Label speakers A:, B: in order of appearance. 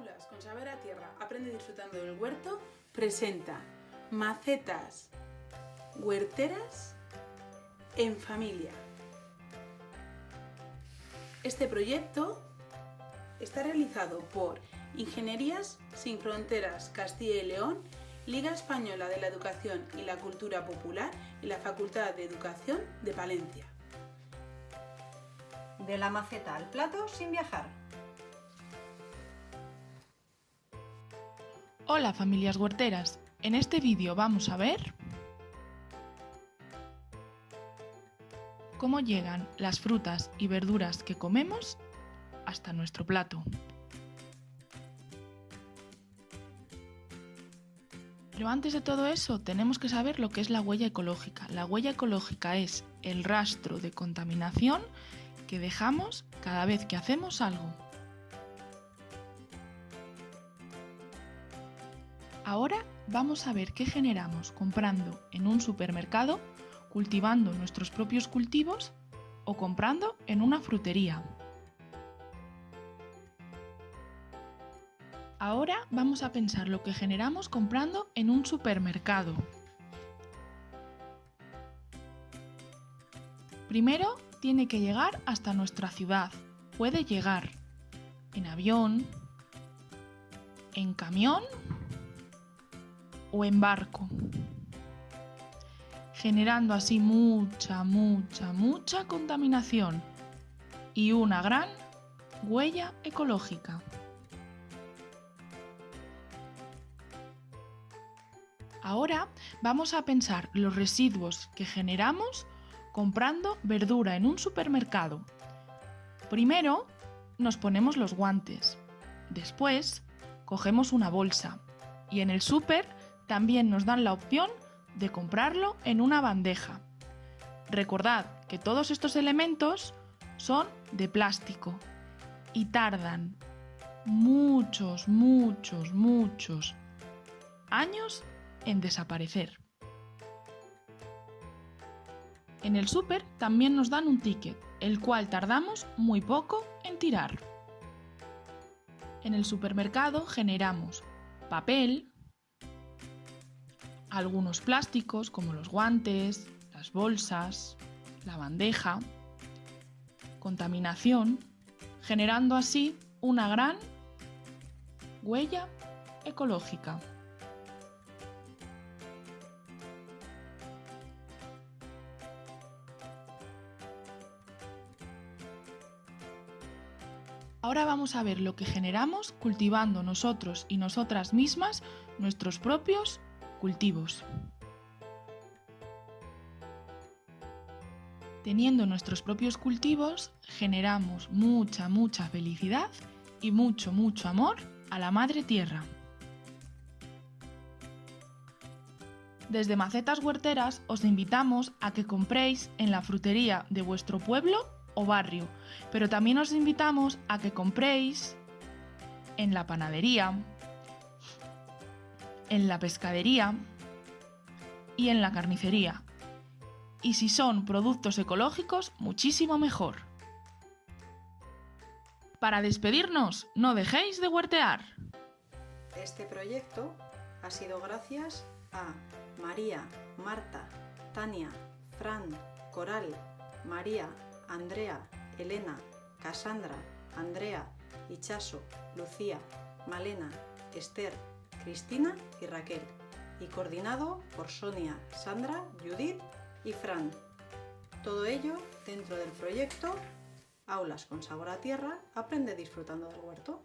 A: Con Saber a Tierra, aprende disfrutando del huerto, presenta macetas huerteras en familia. Este proyecto está realizado por Ingenierías Sin Fronteras Castilla y León, Liga Española de la Educación y la Cultura Popular y la Facultad de Educación de Palencia.
B: De la maceta al plato sin viajar.
C: Hola familias huerteras, en este vídeo vamos a ver cómo llegan las frutas y verduras que comemos hasta nuestro plato. Pero antes de todo eso tenemos que saber lo que es la huella ecológica. La huella ecológica es el rastro de contaminación que dejamos cada vez que hacemos algo. Ahora vamos a ver qué generamos comprando en un supermercado, cultivando nuestros propios cultivos o comprando en una frutería. Ahora vamos a pensar lo que generamos comprando en un supermercado. Primero tiene que llegar hasta nuestra ciudad. Puede llegar en avión, en camión o en barco, generando así mucha, mucha, mucha contaminación y una gran huella ecológica. Ahora vamos a pensar los residuos que generamos comprando verdura en un supermercado. Primero nos ponemos los guantes, después cogemos una bolsa y en el súper también nos dan la opción de comprarlo en una bandeja. Recordad que todos estos elementos son de plástico y tardan muchos, muchos, muchos años en desaparecer. En el súper también nos dan un ticket, el cual tardamos muy poco en tirar. En el supermercado generamos papel, algunos plásticos como los guantes, las bolsas, la bandeja, contaminación, generando así una gran huella ecológica. Ahora vamos a ver lo que generamos cultivando nosotros y nosotras mismas nuestros propios cultivos. Teniendo nuestros propios cultivos, generamos mucha, mucha felicidad y mucho, mucho amor a la Madre Tierra. Desde Macetas Huerteras os invitamos a que compréis en la frutería de vuestro pueblo o barrio, pero también os invitamos a que compréis en la panadería, en la pescadería y en la carnicería. Y si son productos ecológicos, muchísimo mejor. Para despedirnos, no dejéis de huertear.
B: Este proyecto ha sido gracias a María, Marta, Tania, Fran, Coral, María, Andrea, Elena, Cassandra, Andrea, Ichaso, Lucía, Malena, Esther, Cristina y Raquel, y coordinado por Sonia, Sandra, Judith y Fran. Todo ello dentro del proyecto Aulas con sabor a tierra, aprende disfrutando del huerto.